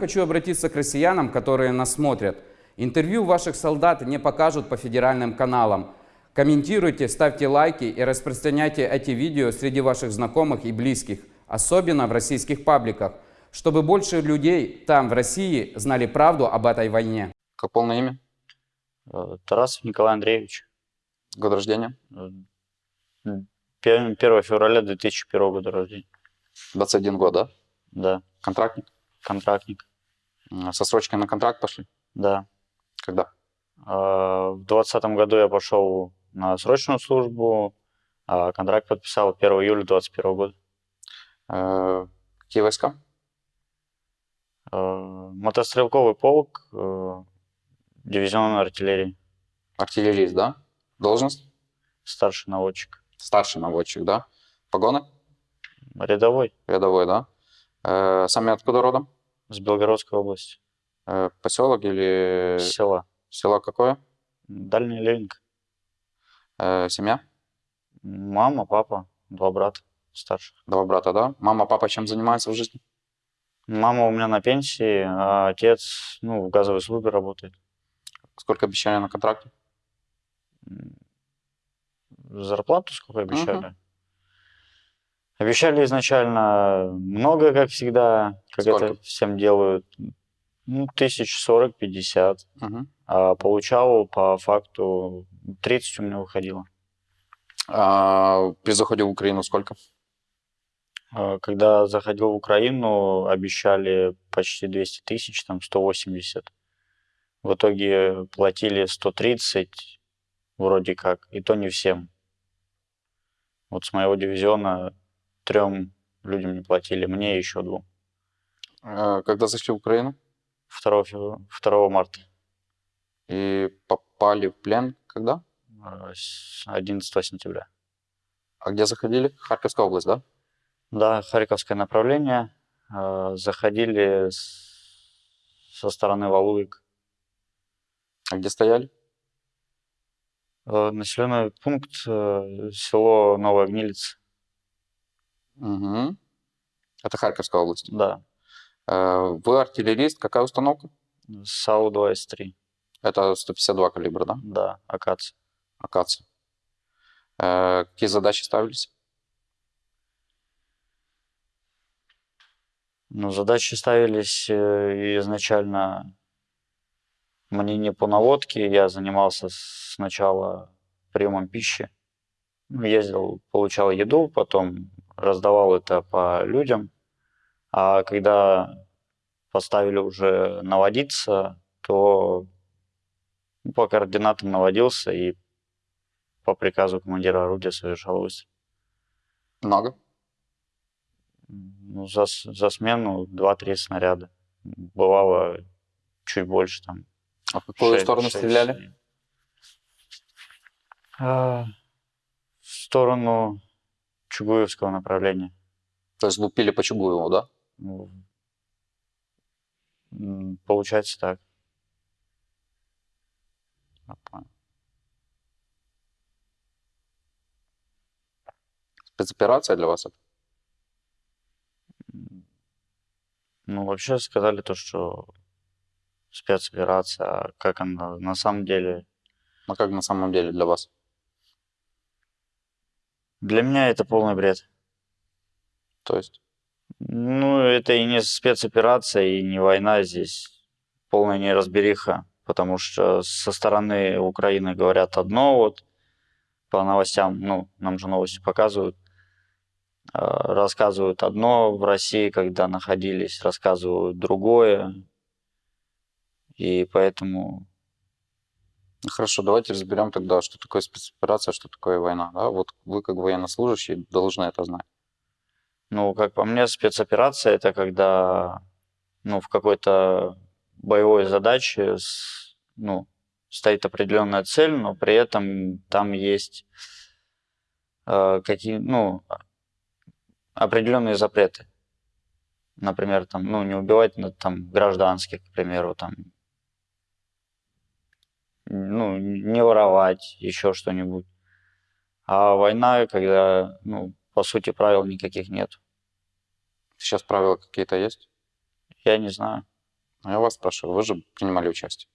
Хочу обратиться к россиянам, которые нас смотрят. Интервью ваших солдат не покажут по федеральным каналам. Комментируйте, ставьте лайки и распространяйте эти видео среди ваших знакомых и близких, особенно в российских пабликах, чтобы больше людей там, в России, знали правду об этой войне. Как полное имя? Э, Тарасов Николай Андреевич. Год рождения? Э, пе- 1 февраля 2001 года рождения. 21 год, да? Да, Контрактник? контрактник. Со срочкой на контракт пошли? Да. Когда? А, В двадцатом году я пошел на срочную службу, а контракт подписал 1 июля 2021 года. Э, Какие войска? Э, Мотострелковый полк, э, дивизион артиллерии, Артиллерист, да? Должность? старший наводчик. Старший наводчик, да? Погоны? Рядовой Рядовой, да? Сами откуда родом? С Белгородской области, Э, Поселок или села. село какое? Дальняя Ленинка. Э, Семья? Мама, папа, два брата старших. Два брата, да? Мама, папа чем занимаются в жизни? Мама у меня на пенсии, а отец, ну, в газовой службе работает. Сколько обещали на контракте? Зарплату сколько обещали? Обещали изначально много, как всегда, как Сколько? это всем делают. Ну, тысяч сорок, пятьдесят. А получал по факту 30 у меня выходило. А при заходе в Украину сколько? А Когда заходил в Украину, обещали почти 200 тысяч, там 180. В итоге платили 130, вроде как, и то не всем. Вот с моего дивизиона трем людям не платили, мне еще двум. Э, Когда зашли в Украину 2, фев- 2 марта, и попали в плен, когда? э, с 11 сентября. А где заходили? Харьковская область, да? Да, Харьковское направление. э, Заходили со стороны Валуек. А где стояли? Э, Населенный пункт э, село Новая Гнилица. Мгм. Это Харьковская область. Да, Э, Вы артиллерист, какая установка? САУ-2С3. Это 152 калибра, да? Да, акация. Акация. Э, Какие задачи ставились? Ну, задачи ставились э, изначально мне не по наводке. Я занимался сначала приемом пищи. Ну, Ездил, получал еду, потом раздавал это по людям. А когда поставили уже наводиться, то ну, по координатам наводился и по приказу командира орудия совершал выстрел. Много? Ну, за, за смену 2-3 снаряда. Бывало чуть больше там. А в какую шесть- сторону шесть, стреляли? семь. А, в сторону Чугуевского направления. То есть лупили по Чугуеву, да? Ну, Получается так. Понял. Спецоперация для вас это? Ну, вообще сказали то, что спецоперация, а как она на самом деле Ну как на самом деле для вас? Для меня это полный бред. То есть? Ну, это и не спецоперация, и не война здесь. Полная неразбериха. Потому что со стороны Украины говорят одно, вот по новостям, ну, нам же новости показывают, э, рассказывают одно в России, когда находились, рассказывают другое. И поэтому Хорошо, давайте разберем тогда, что такое спецоперация, что такое война. Да? Вот вы как военнослужащий должны это знать. Ну, как по мне, спецоперация это когда ну, в какой-то боевой задаче ну, стоит определенная цель, но при этом там есть э, какие, ну, определенные запреты. Например, там, ну, не убивать там, гражданских, к примеру, там, ну, не воровать, еще что-нибудь. А война, когда, ну, по сути, правил никаких нет. Сейчас правила какие-то есть? Я не знаю. Я вас спрашиваю, вы же принимали участие.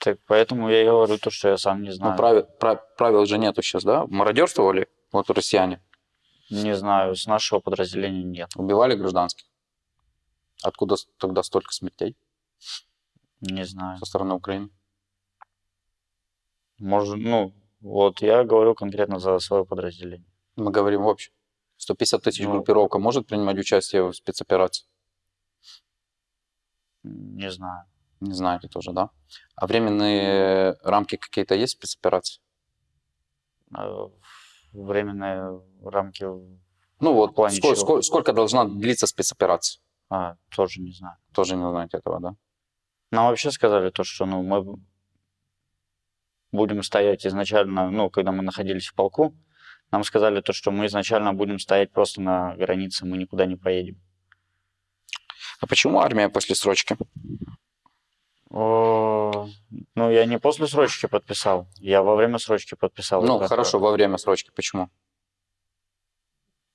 Так поэтому я и говорю то, что я сам не Ну, знаю. правил, пра- правил же нету сейчас, да? Мародерствовали вот россияне, Не знаю, с нашего подразделения нет. убивали гражданских. Откуда тогда столько смертей Не знаю. со стороны Украины? Может, ну, вот я говорю конкретно за свое подразделение. Мы говорим в общем. 150 тысяч Ну. группировка может принимать участие в спецоперации? Не знаю. Не знаете тоже, да? А временные рамки какие-то есть спецоперации? Э, Временные рамки, Ну вот, сколько, сколько, сколько должна длиться спецоперация? а, тоже не знаю. Тоже не знаете этого, да? Нам вообще сказали то, что ну, мы будем стоять изначально, ну, когда мы находились в полку, нам сказали то, что мы изначально будем стоять просто на границе, мы никуда не поедем. А почему армия после срочки? О, ну, я не после срочки подписал, я во время срочки подписал. Ну, хорошо, во время срочки. Почему?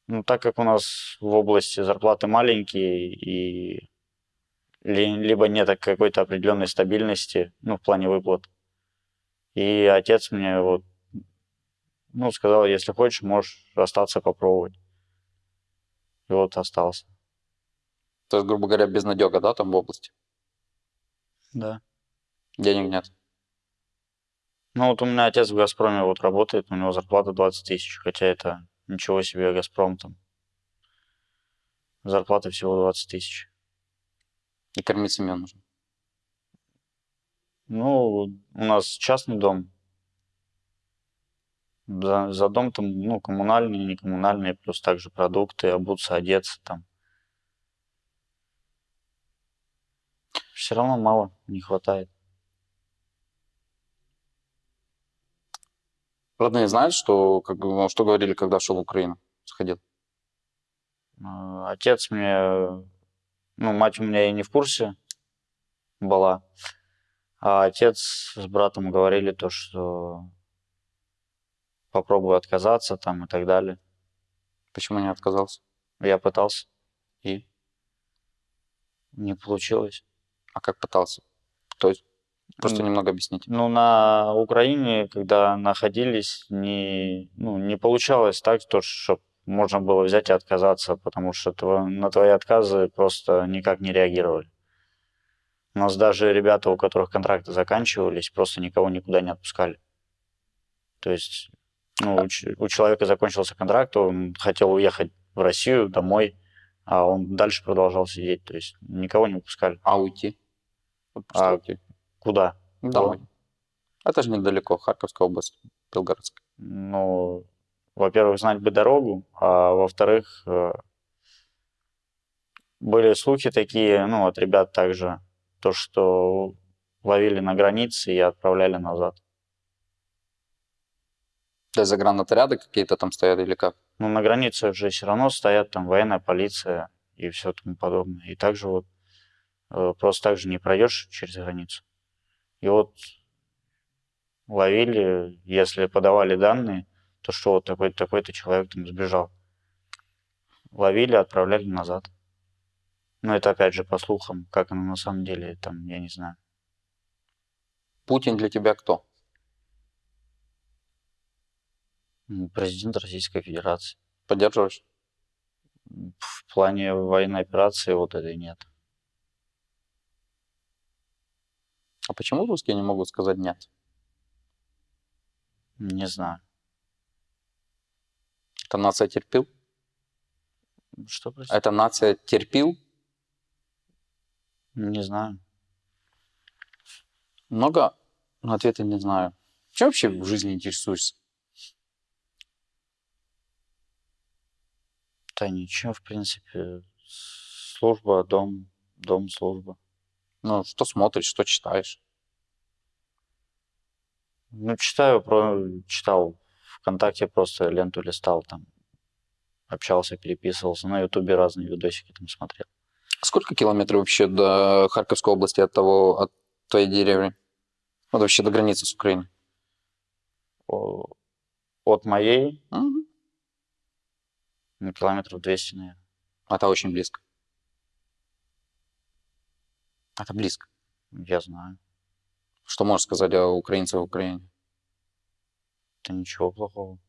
Ну, так как у нас в области зарплаты маленькие и либо нет какой-то определенной стабильности, ну, в плане выплат. И отец мне вот, ну, сказал, если хочешь, можешь остаться попробовать. И вот остался. То есть, грубо говоря, безнадега, да, там в области? Да. Денег нет. Ну, вот у меня отец в «Газпроме» вот работает, у него зарплата 20 тысяч, хотя это ничего себе «Газпром» там. Зарплата всего 20 тысяч. И кормить семью нужно. Ну, у нас частный дом. За, за дом там, ну, коммунальные, не коммунальные, плюс также продукты, обуться, одеться там. Все равно мало, не хватает. Родные знают, что, как, ну, что говорили, когда шел в Украину, сходил? Э, Отец мне, ну, мать у меня и не в курсе была, а отец с братом говорили то, что попробую отказаться там и так далее. Почему не отказался? Я пытался, И? не получилось. А как пытался? То есть, просто М. немного объясните. Ну, на Украине, когда находились, не, ну, не получалось так, то, чтобы можно было взять и отказаться, потому что на твои отказы просто никак не реагировали. У нас даже ребята, у которых контракты заканчивались, просто никого никуда не отпускали. То есть, ну, у, у человека закончился контракт, он хотел уехать в Россию домой, а он дальше продолжал сидеть. То есть никого не выпускали. А уйти? Вот А уйти. Куда? Домой. Это же недалеко, Харьковская область, Белгородская. ну, во-первых, знать бы дорогу, а во-вторых, э, были слухи такие, ну, от ребят также, то, что ловили на границе и отправляли назад. Есть загранотряды какие-то там стоят или как? Ну, на границе же все равно стоят там военная полиция и все тому подобное. И также вот э, просто так же не пройдешь через границу. И вот ловили, если подавали данные, то что вот такой-то такой-то человек там сбежал. Ловили, отправляли назад. Но это опять же по слухам, как оно на самом деле, там, я не знаю. Путин для тебя кто? Ну, Президент Российской Федерации. Поддерживаешь? В плане военной операции вот этой нет. А почему русские не могут сказать нет? Не знаю. Это нация терпил? Что, простите? Это нация терпил? Не знаю. Много? Ну, ответа не знаю. Чем вообще в жизни интересуешься? Да ничего, в принципе. Служба, дом, дом, служба. Ну, что смотришь, что читаешь? Ну, читаю, про, читал ВКонтакте, просто ленту листал там. Общался, переписывался. На Ютубе разные видосики там смотрел. Сколько километров вообще до Харьковской области от того, от твоей деревни? Вот вообще до границы с Украиной. От моей, Мгм. ну, километров 200, наверное. Это очень близко. Это близко. Я знаю. Что можешь сказать о украинцах в Украине? Это ничего плохого.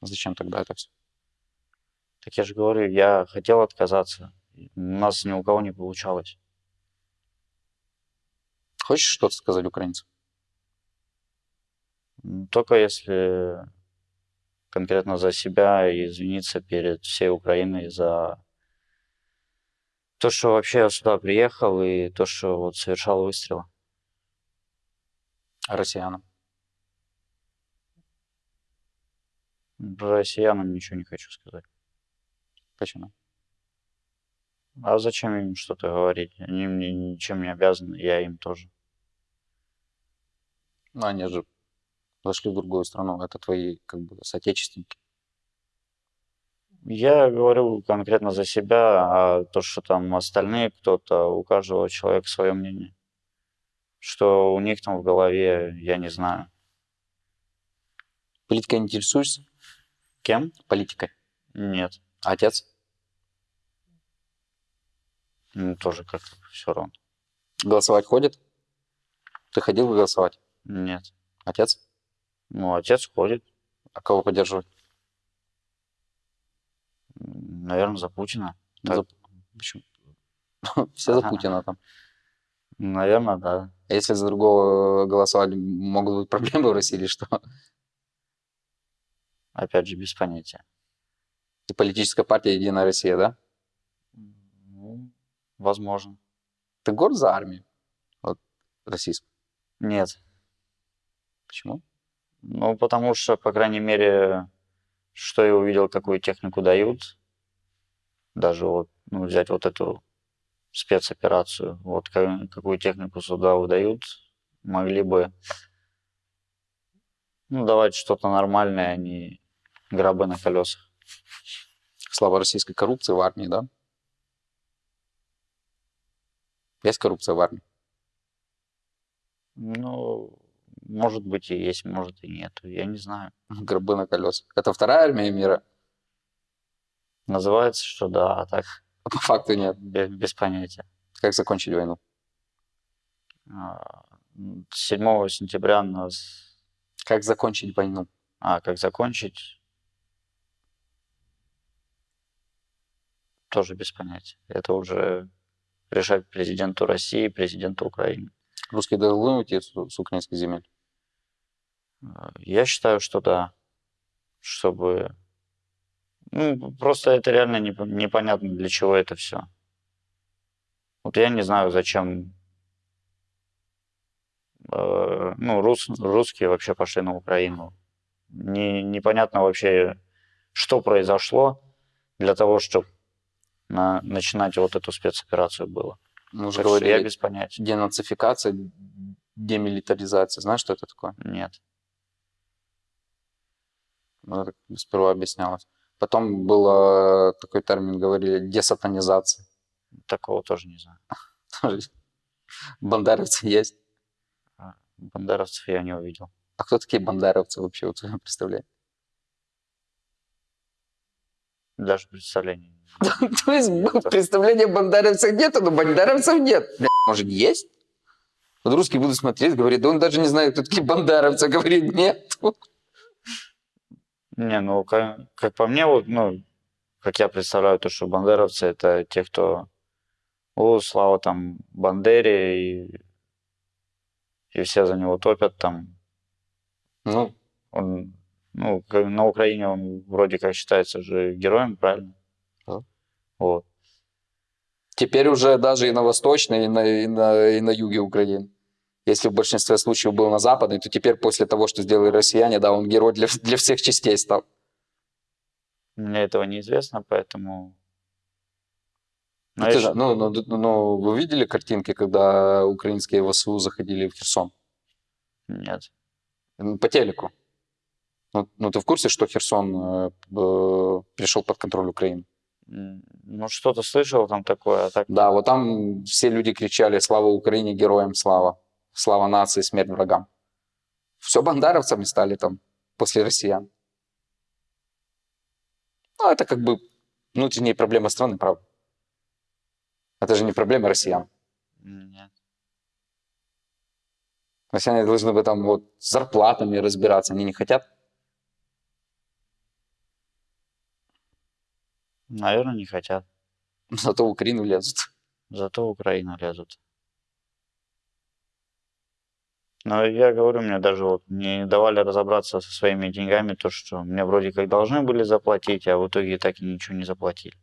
Зачем тогда это все? Так я же говорю, я хотел отказаться. У нас ни у кого не получалось. Хочешь что-то сказать украинцам? Только если конкретно за себя и извиниться перед всей Украиной за то, что вообще я сюда приехал и то, что вот совершал выстрелы. Россиянам? Россиянам ничего не хочу сказать. Почему? А зачем им что-то говорить? Они мне ничем не обязаны, я им тоже. Ну, они же зашли в другую страну. Это твои, как бы, соотечественники. Я говорю конкретно за себя, а то, что там остальные кто-то, у каждого человека свое мнение. Что у них там в голове, я не знаю. Политикой интересуешься? Кем? Политикой. Нет. А отец? Ну, тоже как-то все равно. Голосовать ходит? Ты ходил голосовать? Нет. Отец? Ну, отец ходит, А кого поддерживать? наверное, за Путина. За- Почему? Все за. Путина там. Наверное, да. Если за другого голосовать, могут быть проблемы в России или что? Опять же, без понятия. И политическая партия Единая Россия, да? Ну, возможно. Ты горд за армию? Вот, российскую. Нет. Почему? Ну, потому что, по крайней мере, что я увидел, какую технику дают, даже вот, ну, взять вот эту спецоперацию, вот ка- какую технику сюда выдают, могли бы, ну, давать что-то нормальное, а не гробы на колесах. Слава российской коррупции в армии, да? Есть коррупция в армии? Ну, может быть и есть, может и нет, я не знаю. Гробы на колесах. Это вторая армия мира? Называется, что да, а так А по факту нет. без, без понятия. Как закончить войну? А, м, 7 сентября нас Как закончить войну? А как закончить? Тоже без понятия. Это уже решать президенту России, президенту Украины. Русские должны уйти с, с украинских земель? А, Я считаю, что да. Чтобы... Ну, просто это реально непо- непонятно, для чего это все. Вот я не знаю, зачем э, ну, рус, русские вообще пошли на Украину. Не, непонятно вообще, что произошло для того, чтобы начинать вот эту спецоперацию было. Мы уже что я говорили, без понятия. денацификация, демилитаризация. Знаешь, что это такое? Нет. Ну, сперва объяснялось. Потом был такой термин, говорили, десатанизация. Такого тоже не знаю. Тоже Бандеровцы есть. Бандеровцев я не увидел. А кто такие бандеровцы вообще, вот вы представляете? Даже представления. То есть представления бандеровцев нету, но бандеровцев нет. Может, есть? Вот русские будут смотреть, говорит, да он даже не знает, кто такие бандеровцы. Говорит, нет. Не, ну, как, как по мне, вот, ну, как я представляю, то, что бандеровцы это те, кто, о, слава там Бандере, и, и все за него топят там. Ну, Он, ну, на Украине он вроде как считается же героем, правильно? Да. Вот. теперь уже даже и на восточной, и на, и на, и на юге Украины. Если в большинстве случаев был на западной, то теперь после того, что сделали россияне, да, он герой для, для всех частей стал. Мне этого неизвестно, поэтому... Ну, Но я щ- же- ну, ну, д- ну, вы видели картинки, когда украинские ВСУ заходили в Херсон? Нет. Ну, По телеку. Ну, ну, ты в курсе, что Херсон э, э, пришел под контроль Украины? Ну, что-то слышал там такое, а так... Да, вот там все люди кричали «Слава Украине, героям слава! Слава нации, смерть врагам!» Все бандеровцами стали там после россиян. Ну, это как бы внутренние проблемы страны, правда. Это же не проблема россиян. Нет. Россияне должны бы там вот с зарплатами разбираться, они не хотят. Наверное, не хотят. Зато в Украину лезут. Зато в Украину лезут. Но я говорю, мне даже вот не давали разобраться со своими деньгами, то, что мне вроде как должны были заплатить, а в итоге так и ничего не заплатили.